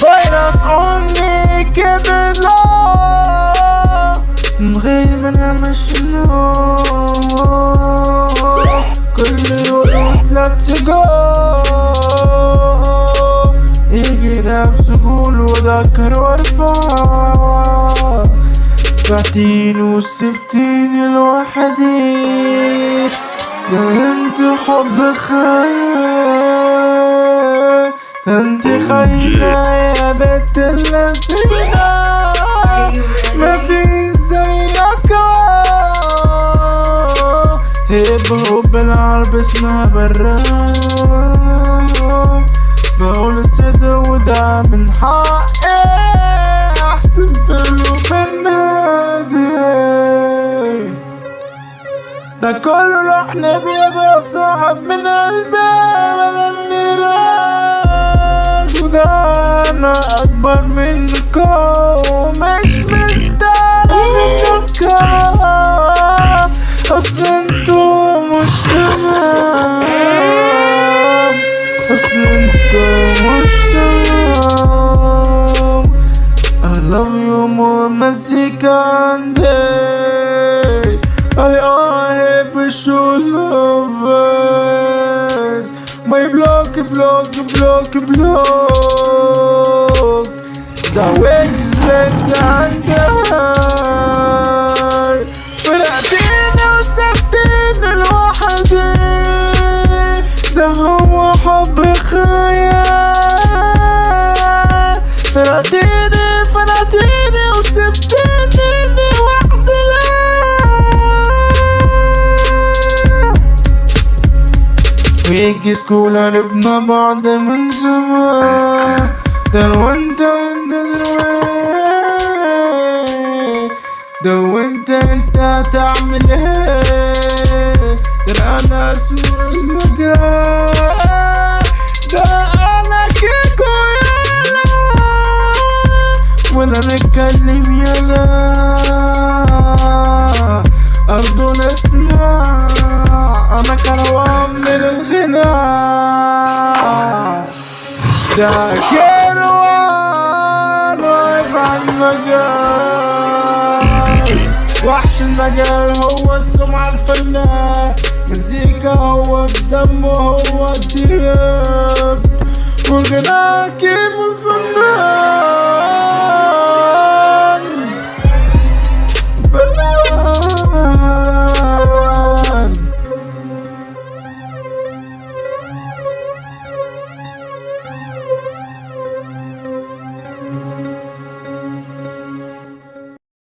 فيروس عمري كبد لا مغيب أنا مشلول كل يوم لا تقول يجي نفسه قول وذكر وارفع تعطيني وسبتيني لوحدي انت حب خيال انت خاينة يا بنت اللذينة. ما في زيك هيب هوب العرب اسمها براد بقول السيدة وده من حقي ده كله رحنا بيبقى صعب من راج. وده أنا أكبر منكم. مش مستاهل منكم. أصل أنتوا مش تمام أصل أنتوا مش تمام I love you more مزيكا wish you lovers. My block, block, block, block. Zawek, zet, zangar But I think ويجي سكول عرفنا بعض من زمان ده وانت وانت دلوقتي ده وانت انت هتعمل ايه ده انا سور المجال ده انا كيكو يالا ولا نتكلم يالا أرضو نسمع أنا كروان من الغناء ده كروان واقف على المجال وحش المجال هو السمعة الفنان مزيكا هو الدم هو الدياب والغناء كيف الفنان